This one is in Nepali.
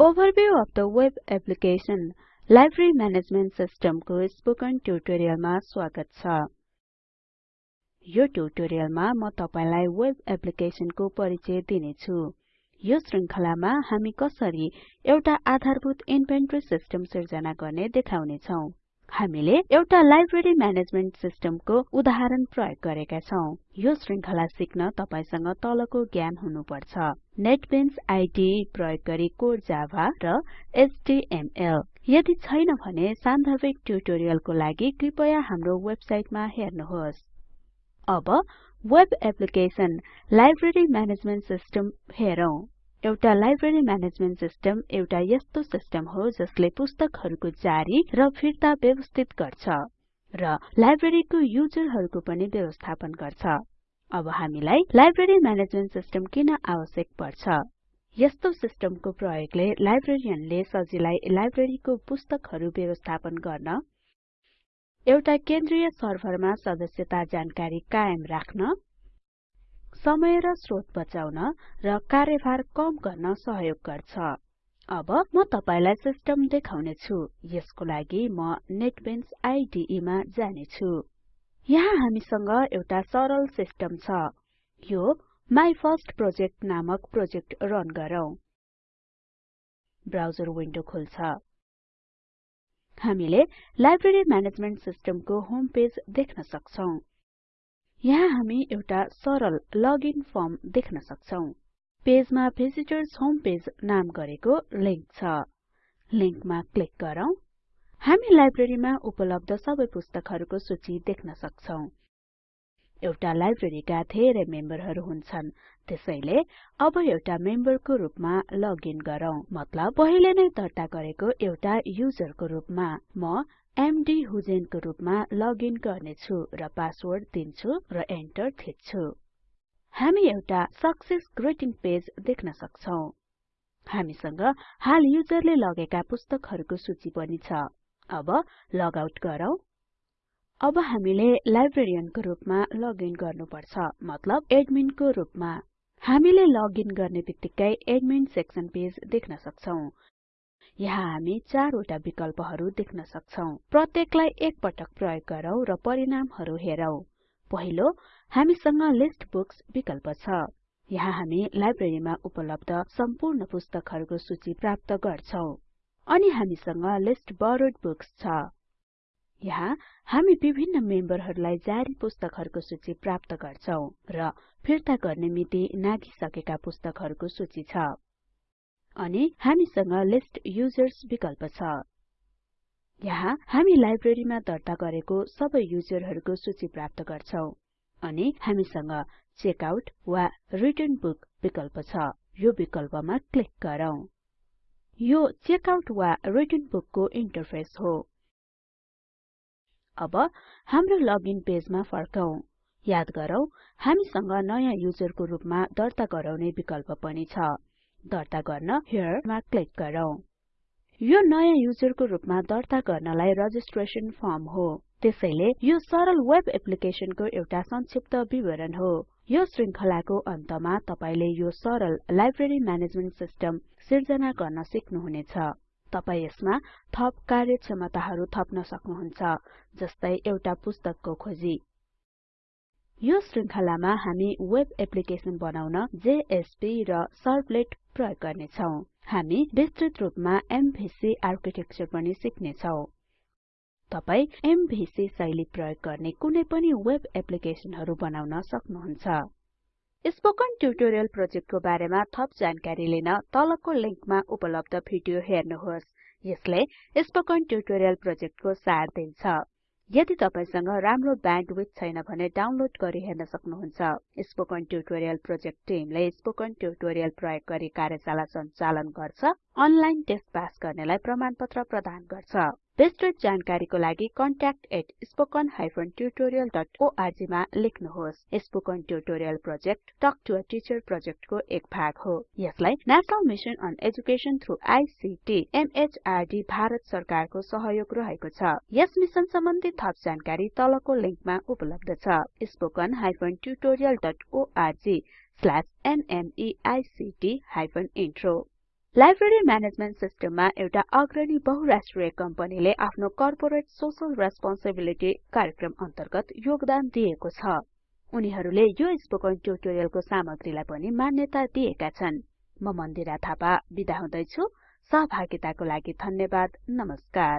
Overview of the web application Library Management System को स्पोकन ट्युटोरियलमा स्वागत छ। यो ट्युटोरियलमा म तपाईलाई वेब एप्लिकेसनको परिचय दिनेछु। यो श्रृंखलामा हामी कसरी एउटा आधारभूत इन्भेन्टरी सिस्टम सिर्जना गर्ने देखाउने छौं हामीले एउटा लाइब्रेरी म्यानेजमेन्ट सिस्टमको उदाहरण प्रयोग गरेका छौं। यो श्रृंखला सिक्न तपाईसँग तलको ज्ञान हुनुपर्छ। नेटबिन्स आईडीई प्रयोग गरी कोड जाभा र एचटीएमएल। यदि छैन भने सान्दर्भिक ट्युटोरियलको लागि कृपया हाम्रो वेबसाइटमा हेर्नुहोस्। अब web application library management system हेरौं। एउटा लाइब्रेरी म्यानेजमेन्ट सिस्टम एउटा यस्तो सिस्टम हो जसले पुस्तकहरुको जारी र फिर्ता व्यवस्थित गर्छ र लाइब्रेरीको युजरहरुको पनि व्यवस्थापन गर्छ। अब हामीलाई लाइब्रेरी म्यानेजमेन्ट सिस्टम किन आवश्यक पर्छ? यस्तो सिस्टमको प्रयोगले लाइब्रेरियनले सजिलै लाइब्रेरीको पुस्तकहरु व्यवस्थापन गर्न एउटा केन्द्रीय सर्भरमा सदस्यता जानकारी कायम राख्न समय र स्रोत बचाउन र कार्यभार कम गर्न सहयोग गर्छ। अब म तपाईलाई सिस्टम देखाउने छु यसको लागि म नेटबिन्स आईडीई मा जाने छु यहाँ हामीसँग एउटा सरल सिस्टम छ। यो माई फर्स्ट प्रोजेक्ट नामक प्रोजेक्ट रन गरौँ। ब्राउजर विन्डो खुल्छ। हामीले लाइब्रेरी म्यानेजमेन्ट सिस्टमको होम पेज देख्न सक्छौं। यहाँ हामी एउटा सरल लगइन फर्म देख्न सक्छौं। पेजमा भिजिटर्स होम पेज नाम गरेको लिंक छ। लिंकमा क्लिक गरौँ। हामी लाइब्रेरीमा उपलब्ध सबै पुस्तकहरुको सूची देख्न सक्छौं। एउटा लाइब्रेरीका धेरै मेम्बरहरु हुन्छन्। त्यसैले अब एउटा मेम्बरको रूपमा लगइन गरौँ। मतलब पहिले नै दर्ता गरेको एउटा युजरको रूपमा म एमडी हुजेनको रूपमा लगइन गर्नेछु र पासवर्ड दिन्छु र एन्टर थिच्छु। हामी एउटा सक्सेस ग्रीटिङ पेज देख्न सक्छौं। हामीसँग हाल युजरले लगेका पुस्तकहरुको सूची पनि छ। अब लग आउट गरौँ। अब हामीले लाइब्रेरियनको रूपमा लगइन गर्नुपर्छ मतलब एडमिनको रूपमा। हामीले लगइन गर्ने बित्तिकै एडमिन सेक्सन पेज देख्न सक्छौं। यहाँ हामी चारवटा विकल्पहरु देख्न सक्छौं। प्रत्येकलाई एक पटक प्रयोग गरौँ र परिणामहरु हेरौं। पहिलो हामीसँग लिस्ट बुक्स विकल्प छ। यहाँ हामी लाइब्रेरीमा उपलब्ध सम्पूर्ण पुस्तकहरुको सूची प्राप्त गर्छौं। अनि हामीसँग लिस्ट बोरोड बुक्स छ। यहाँ हामी विभिन्न मेम्बरहरुलाई जारी पुस्तकहरुको सूची प्राप्त गर्छौं र फिर्ता गर्ने मिति नाघिसकेका पुस्तकहरुको सूची छ। अनि हामीसँग लिस्ट युजर्स विकल्प छ। यहाँ हामी लाइब्रेरीमा दर्ता गरेको सबै युजरहरुको सूची प्राप्त गर्छौं अनि हामीसँग चेकआउट वा रिटर्न बुक विकल्प छ। यो विकल्पमा क्लिक गरौँ। यो चेकआउट वा रिटर्न बुकको इन्टरफेस हो। अब हाम्रो लगइन पेजमा फर्कौं। याद गरौँ हामीसँग नयाँ युजरको रूपमा दर्ता गराउने विकल्प पनि छ। दर्ता गर्न हेरे मा क्लिक गरौँ। यो नयाँ युजरको रूपमा दर्ता गर्नलाई रजिस्ट्रेसन फर्म हो। त्यसैले यो सरल वेब एप्लिकेसनको एउटा संक्षिप्त विवरण हो। यो श्रृंखलाको अन्तमा तपाईले यो सरल लाइब्रेरी म्यानेजमेन्ट सिस्टम सिर्जना गर्न सिक्नुहुनेछ। तपाई यसमा थप कार्यक्षमताहरु थप्न सक्नुहुन्छ जस्तै एउटा पुस्तकको खोजी यो श्रृंखलामा हामी वेब एप्लिकेसन बनाउन जेएसपी र सर्भलेट प्रयोग गर्ने छौं हामी विस्तृत रूपमा एमभीसी आर्किटेक्चर पनि सिक्ने छौं तपाई एमभीसी शैली प्रयोग गर्ने कुनै पनि वेब एप्लिकेसनहरु बनाउन सक्नुहुन्छ। स्पोकन ट्युटोरियल प्रोजेक्टको बारेमा थप जानकारी लिन तलको लिंकमा उपलब्ध भिडियो हेर्नुहोस्। यसले स्पोकन ट्युटोरियल प्रोजेक्टको सार दिन्छ। यदि तपाईसँग राम्रो ब्यान्डविड्थ छैन भने डाउनलोड गरी हेर्न सक्नुहुन्छ। स्पोकन ट्युटोरियल प्रोजेक्ट टिमले स्पोकन ट्युटोरियल प्रयोग गरी कार्यशाला सञ्चालन गर्छ। अनलाइन टेस्ट पास गर्नेलाई प्रमाणपत्र प्रदान गर्छ। विस्तृत जानकारीको लागि contact@spoken tutorialorg मा लेख्नुहोस्। Spoken tutorial project talk to a teacher प्रोजेक्टको एक भाग हो। यसलाई national mission on education through ICT MHRD Bharat सरकारको सहयोग रहेको छ। यस मिशन सम्बन्धी थप जानकारी तलको लिंकमा उपलब्ध छ। spoken tutorialorg nmeict intro library management सिस्टममा एउटा अग्रणी बहुराष्ट्रिय कम्पनीले आफ्नो कर्पोरेट सोशल रेस्पोन्सिबिलिटी कार्यक्रम अन्तर्गत योगदान दिएको छ। उनीहरूले यो स्पोकन ट्युटोरियलको सामग्रीलाई पनि मान्यता दिएका छन्। म मन्दिरा थापा बिदा हुदैछु। सहभागिताको लागि धन्यवाद। नमस्कार।